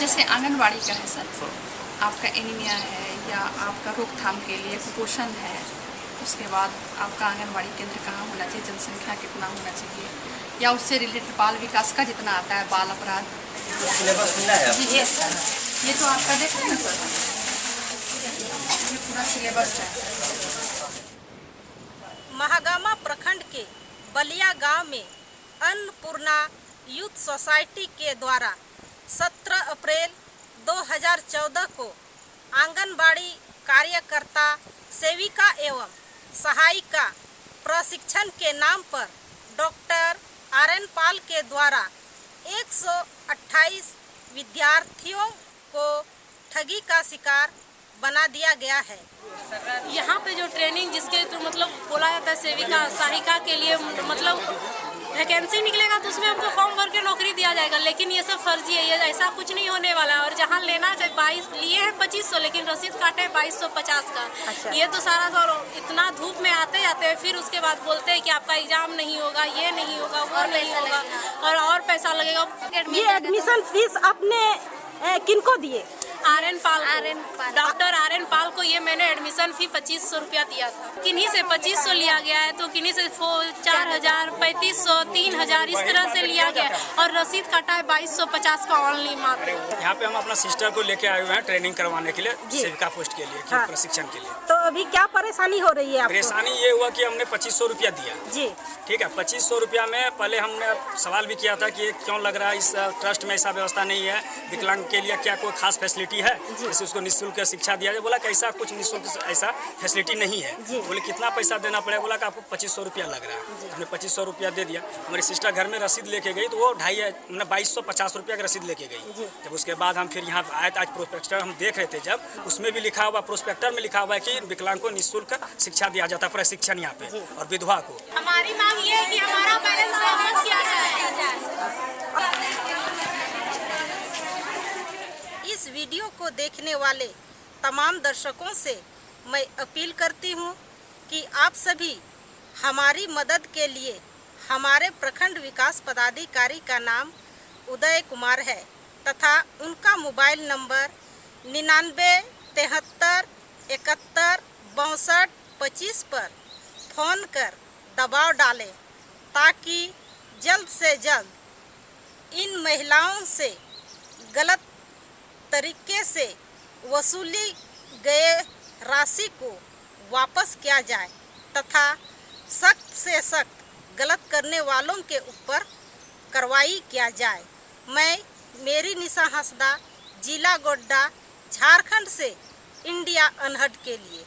जैसे आंगनबाड़ी का है सर आपका एनीमिया है या आपका रोकथाम के लिए कुपोषण है उसके बाद आपका आंगनबाड़ी केंद्र कहाँ होना चाहिए जनसंख्या कितना होना चाहिए या उससे रिलेटेड बाल विकास का जितना आता है बाल अपराध? सिलेबस मिला है जी यस सर ये तो आपका देख रहे हैं सर। ये पूरा सिलेबस है। महागामा प्रखंड के बलिया गाँव में अन्नपूर्णा यूथ सोसाइटी के द्वारा 17 अप्रैल 2014 को आंगनबाड़ी कार्यकर्ता सेविका एवं सहायिका प्रशिक्षण के नाम पर डॉक्टर आर एन पाल के द्वारा 128 विद्यार्थियों को ठगी का शिकार बना दिया गया है। यहाँ पे जो ट्रेनिंग जिसके तो मतलब बोला जाता है सेविका, सहायिका के लिए मतलब वैकेंसी निकलेगा तो उसमें हमको फॉर्म भर के नौकरी दिया जाएगा लेकिन ये सब फर्जी है ये ऐसा कुछ नहीं होने वाला है। और जहाँ लेना चाहिए बाईस लिए हैं पच्चीस सौ लेकिन रसीद काटे हैं बाईस सौ पचास का। अच्छा। ये तो सारा सर इतना धूप में आते जाते हैं फिर उसके बाद बोलते हैं कि आपका एग्ज़ाम नहीं होगा ये नहीं होगा वो नहीं होगा। और और पैसा लगेगा। ये एडमिशन फ़ीस आपने ए, किनको दिए? R N Pal R N doctor R N Pal को ये मैंने एडमिशन फ़ी पच्चीस सौ रुपया दिया था। किन्हीं से पच्चीस सौ लिया गया है तो किन्हीं से चार हज़ार पैंतीस सौ तीन हज़ार इस तरह से लिया गया और रसीद काटा है बाईस सौ पचास का ऑनली मात्र यहाँ पे हम अपना सिस्टर को लेके आए हुए हैं ट्रेनिंग करवाने के लिए सेविका पोस्ट के लिए हाँ। प्रशिक्षण के लिए। तो अभी क्या परेशानी हो रही है परेशानी ये हुआ की हमने पच्चीस सौ रुपया दिया। जी। ठीक है पच्चीस सौ रुपया में पहले हमने सवाल भी किया था की क्यों लग रहा है इस ट्रस्ट में ऐसा व्यवस्था नहीं है विकलांग के लिए क्या कोई खास फैसिलिटी है। जैसे उसको निःशुल्क शिक्षा दिया जाए। बोला कि ऐसा कुछ निःशुल्क ऐसा फैसिलिटी नहीं है। बोले कितना पैसा देना पड़ेगा? बोला कि आपको पच्चीस सौ रुपया लग रहा है। हमने पच्चीस सौ रुपया दे दिया। हमारी सिस्टर घर में रसीद लेके गई तो वो ढाई मतलब बाईस सौ पचास रुपया का रसीद लेके गई। जब उसके बाद हम फिर यहाँ आए तो आज प्रोस्पेक्टर हम देख रहे थे जब उसमें भी लिखा हुआ प्रोस्पेक्टर में लिखा हुआ है कि विकलांग को निःशुल्क शिक्षा दिया जाता है प्रशिक्षण यहाँ पे और विधवा को। हमारी मांग ये है कि हमारा बैलेंस किया जाए। वीडियो को देखने वाले तमाम दर्शकों से मैं अपील करती हूँ कि आप सभी हमारी मदद के लिए हमारे प्रखंड विकास पदाधिकारी का नाम उदय कुमार है तथा उनका मोबाइल नंबर निन्यानवे तिहत्तर इकहत्तर बासठ पच्चीस पर फ़ोन कर दबाव डालें ताकि जल्द से जल्द इन महिलाओं से गलत तरीके से वसूली गए राशि को वापस किया जाए तथा सख्त से सख्त गलत करने वालों के ऊपर कार्रवाई किया जाए। मैं मेरी निशा हंसदा जिला गोड्डा, झारखंड से इंडिया अनहट के लिए